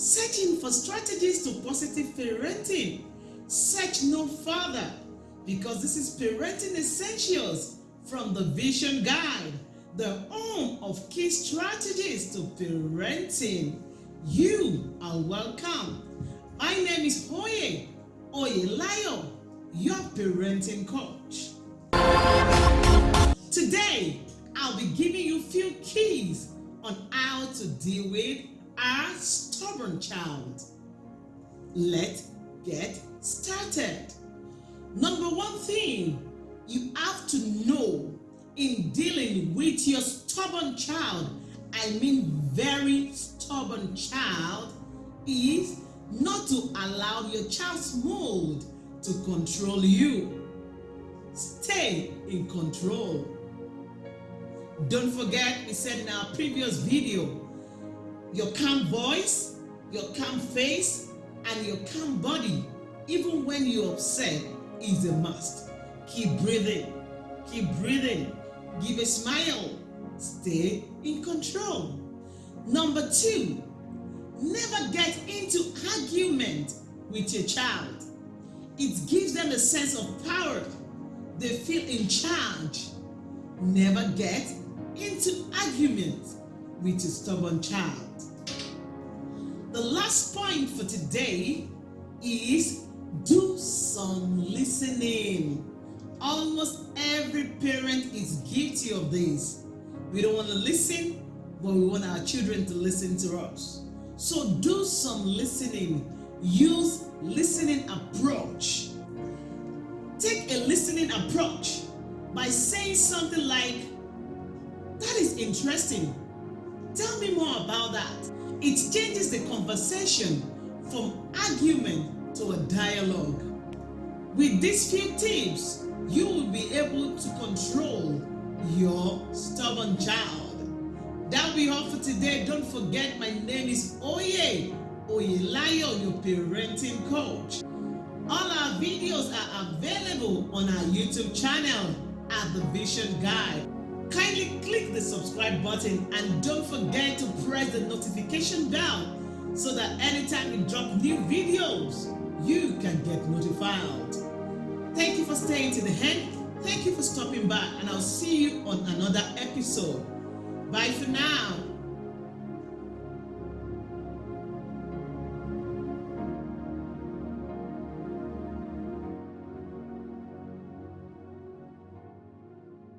Searching for strategies to positive parenting. Search no further because this is Parenting Essentials from the Vision Guide, the home of key strategies to parenting. You are welcome. My name is Hoye Oyelayo, your parenting coach. Today, I'll be giving you few keys on how to deal with a stubborn child. Let's get started. Number one thing you have to know in dealing with your stubborn child, I mean very stubborn child, is not to allow your child's mood to control you. Stay in control. Don't forget, we said in our previous video, your calm voice, your calm face, and your calm body, even when you're upset, is a must. Keep breathing, keep breathing, give a smile, stay in control. Number two, never get into argument with your child. It gives them a sense of power. They feel in charge. Never get into argument with a stubborn child. The last point for today is do some listening. Almost every parent is guilty of this. We don't want to listen, but we want our children to listen to us. So do some listening. Use listening approach. Take a listening approach by saying something like, that is interesting. Tell me more about that. It changes the conversation from argument to a dialogue. With these few tips, you will be able to control your stubborn child. That'll be all for today. Don't forget my name is Oye Oyelayo, your parenting coach. All our videos are available on our YouTube channel at The Vision Guide. Kindly click the subscribe button and don't forget to press the notification bell so that anytime we drop new videos, you can get notified. Thank you for staying to the end. Thank you for stopping by and I'll see you on another episode. Bye for now.